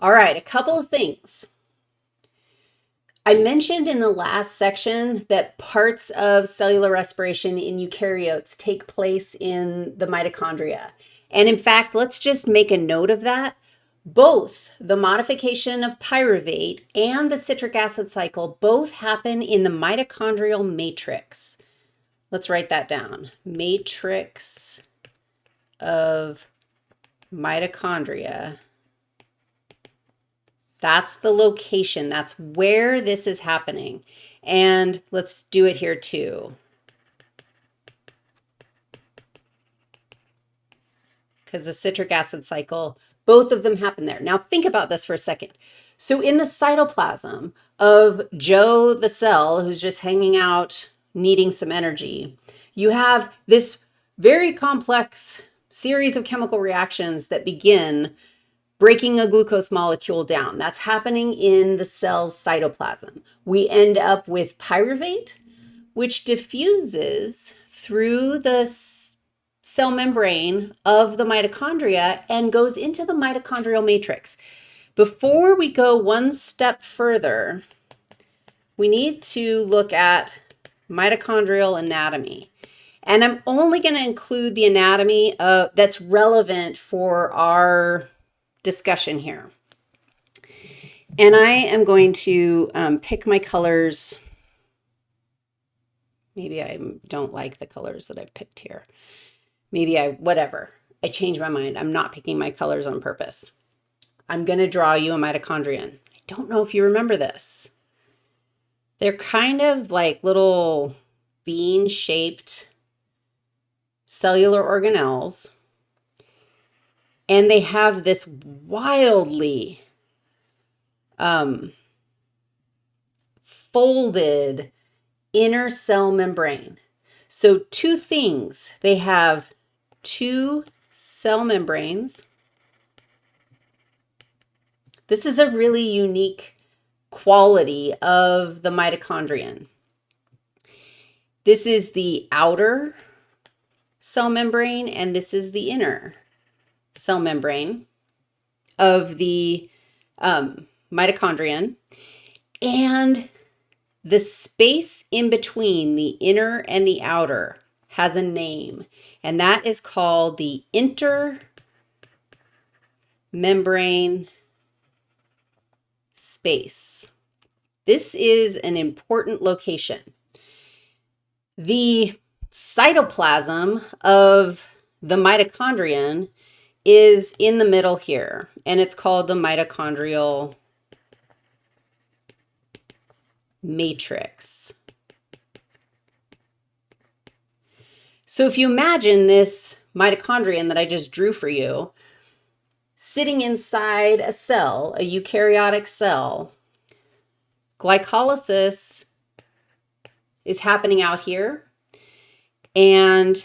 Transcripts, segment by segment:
All right, a couple of things. I mentioned in the last section that parts of cellular respiration in eukaryotes take place in the mitochondria. And in fact, let's just make a note of that. Both the modification of pyruvate and the citric acid cycle both happen in the mitochondrial matrix. Let's write that down. Matrix of mitochondria. That's the location. That's where this is happening. And let's do it here too. Because the citric acid cycle, both of them happen there. Now think about this for a second. So in the cytoplasm of Joe the cell, who's just hanging out needing some energy, you have this very complex series of chemical reactions that begin breaking a glucose molecule down. That's happening in the cell's cytoplasm. We end up with pyruvate, which diffuses through the cell membrane of the mitochondria and goes into the mitochondrial matrix. Before we go one step further, we need to look at mitochondrial anatomy. And I'm only going to include the anatomy that's relevant for our discussion here. And I am going to um, pick my colors. Maybe I don't like the colors that I've picked here. Maybe I, whatever. I changed my mind. I'm not picking my colors on purpose. I'm going to draw you a mitochondrion. I don't know if you remember this. They're kind of like little bean-shaped cellular organelles. And they have this wildly um, folded inner cell membrane. So two things, they have two cell membranes. This is a really unique quality of the mitochondrion. This is the outer cell membrane, and this is the inner cell membrane of the um, mitochondrion. And the space in between the inner and the outer has a name, and that is called the intermembrane space. This is an important location. The cytoplasm of the mitochondrion is in the middle here, and it's called the mitochondrial matrix. So if you imagine this mitochondrion that I just drew for you, sitting inside a cell, a eukaryotic cell, glycolysis is happening out here, and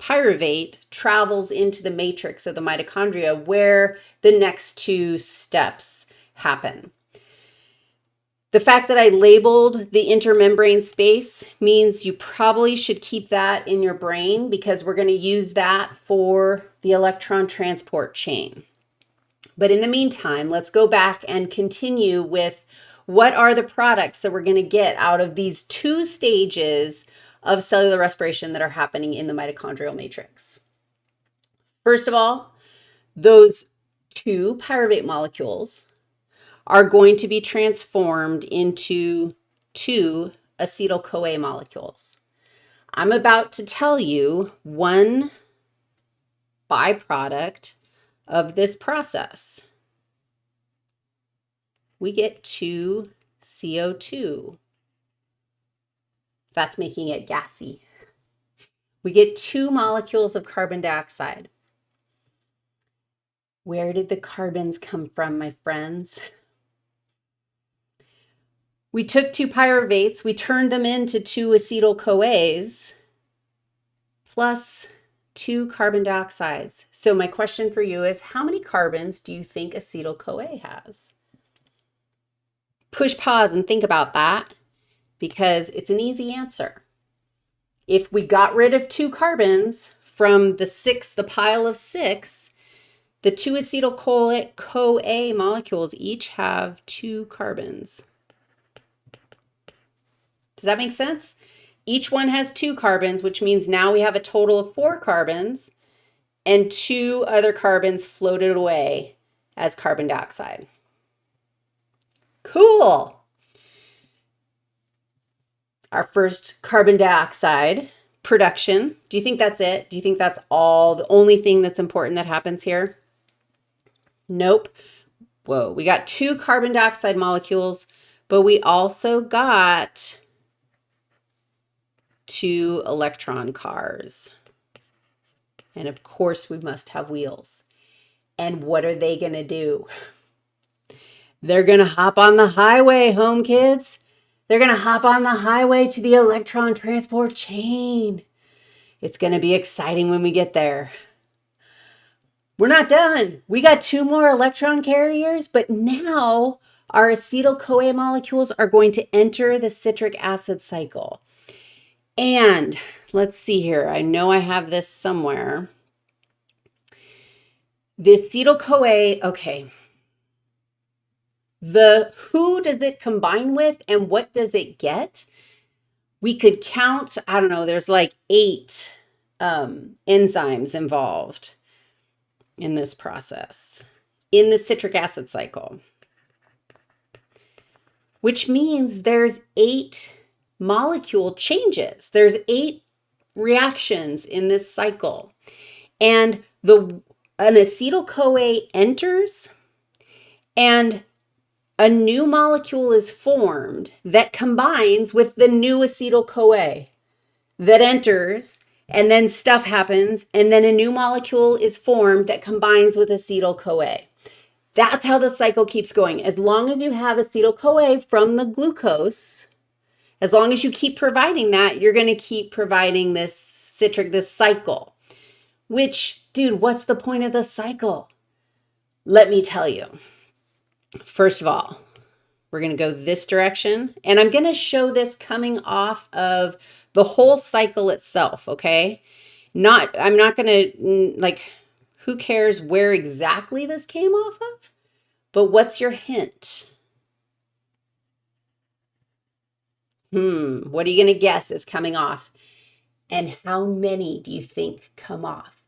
pyruvate travels into the matrix of the mitochondria where the next two steps happen. The fact that I labeled the intermembrane space means you probably should keep that in your brain because we're going to use that for the electron transport chain. But in the meantime, let's go back and continue with what are the products that we're going to get out of these two stages of cellular respiration that are happening in the mitochondrial matrix. First of all, those two pyruvate molecules are going to be transformed into two acetyl-CoA molecules. I'm about to tell you one byproduct of this process. We get two CO2 that's making it gassy. We get two molecules of carbon dioxide. Where did the carbons come from, my friends? We took two pyruvates, we turned them into two acetyl-CoAs, plus two carbon dioxides. So my question for you is, how many carbons do you think acetyl-CoA has? Push pause and think about that because it's an easy answer. If we got rid of two carbons from the six, the pile of six, The two acetyl-CoA molecules each have two carbons. Does that make sense? Each one has two carbons, which means now we have a total of four carbons and two other carbons floated away as carbon dioxide. Cool. Our first carbon dioxide production. Do you think that's it? Do you think that's all the only thing that's important that happens here? Nope. Whoa, we got two carbon dioxide molecules, but we also got two electron cars. And of course, we must have wheels. And what are they going to do? They're going to hop on the highway, home kids. They're going to hop on the highway to the electron transport chain. It's going to be exciting when we get there. We're not done. We got two more electron carriers, but now our acetyl-CoA molecules are going to enter the citric acid cycle. And let's see here. I know I have this somewhere. The acetyl-CoA, okay. The who does it combine with and what does it get? We could count, I don't know, there's like eight um, enzymes involved in this process, in the citric acid cycle, which means there's eight molecule changes. There's eight reactions in this cycle. And the an acetyl-CoA enters and a new molecule is formed that combines with the new acetyl-CoA that enters and then stuff happens and then a new molecule is formed that combines with acetyl-CoA. That's how the cycle keeps going. As long as you have acetyl-CoA from the glucose, as long as you keep providing that, you're going to keep providing this citric, this cycle. Which, dude, what's the point of the cycle? Let me tell you. First of all, we're going to go this direction. And I'm going to show this coming off of the whole cycle itself, okay? Not, I'm not going to, like, who cares where exactly this came off of? But what's your hint? Hmm, what are you going to guess is coming off? And how many do you think come off?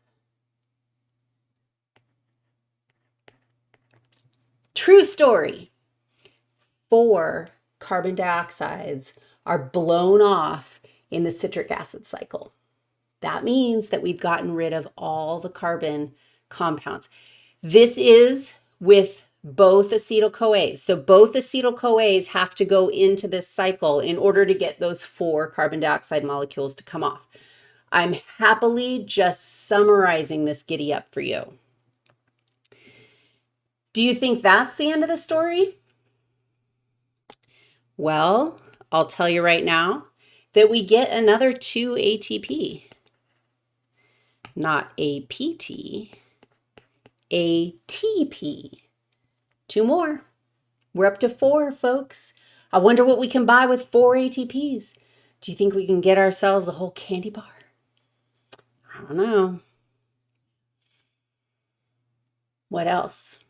True story. Four carbon dioxides are blown off in the citric acid cycle. That means that we've gotten rid of all the carbon compounds. This is with both acetyl-CoAs. So both acetyl-CoAs have to go into this cycle in order to get those four carbon dioxide molecules to come off. I'm happily just summarizing this giddy up for you. Do you think that's the end of the story? Well, I'll tell you right now that we get another 2 ATP. Not APT, ATP. Two more. We're up to four, folks. I wonder what we can buy with four ATPs. Do you think we can get ourselves a whole candy bar? I don't know. What else?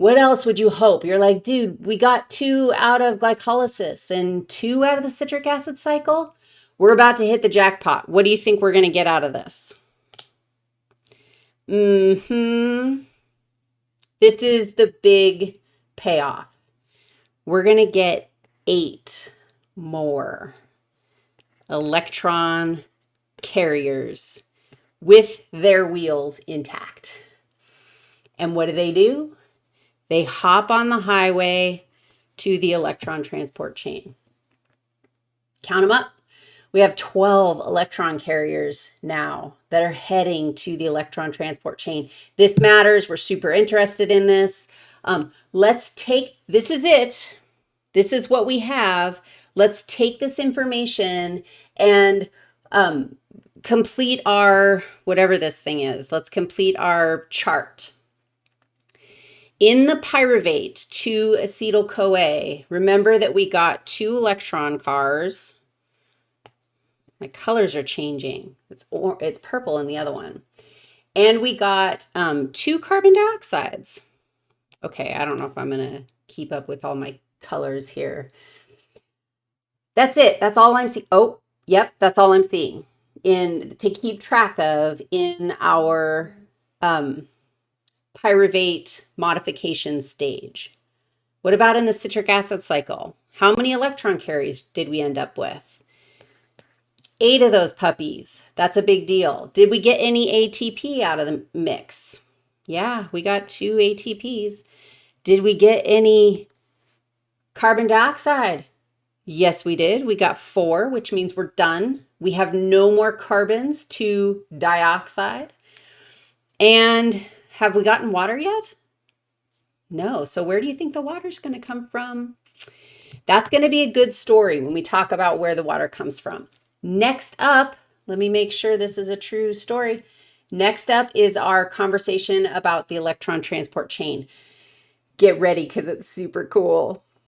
What else would you hope? You're like, dude, we got two out of glycolysis and two out of the citric acid cycle. We're about to hit the jackpot. What do you think we're going to get out of this? Mm-hmm. This is the big payoff. We're going to get eight more electron carriers with their wheels intact. And what do they do? They hop on the highway to the electron transport chain. Count them up. We have 12 electron carriers now that are heading to the electron transport chain. This matters. We're super interested in this. Um, let's take, this is it. This is what we have. Let's take this information and um, complete our, whatever this thing is, let's complete our chart. In the pyruvate to acetyl-CoA, remember that we got two electron cars. My colors are changing. It's, or, it's purple in the other one. And we got um, two carbon dioxides. Okay, I don't know if I'm going to keep up with all my colors here. That's it. That's all I'm seeing. Oh, yep, that's all I'm seeing in to keep track of in our um, pyruvate modification stage. What about in the citric acid cycle? How many electron carries did we end up with? Eight of those puppies. That's a big deal. Did we get any ATP out of the mix? Yeah, we got two ATPs. Did we get any carbon dioxide? Yes, we did. We got four, which means we're done. We have no more carbons to dioxide. And have we gotten water yet? No. So where do you think the water's going to come from? That's going to be a good story when we talk about where the water comes from. Next up, let me make sure this is a true story. Next up is our conversation about the electron transport chain. Get ready because it's super cool.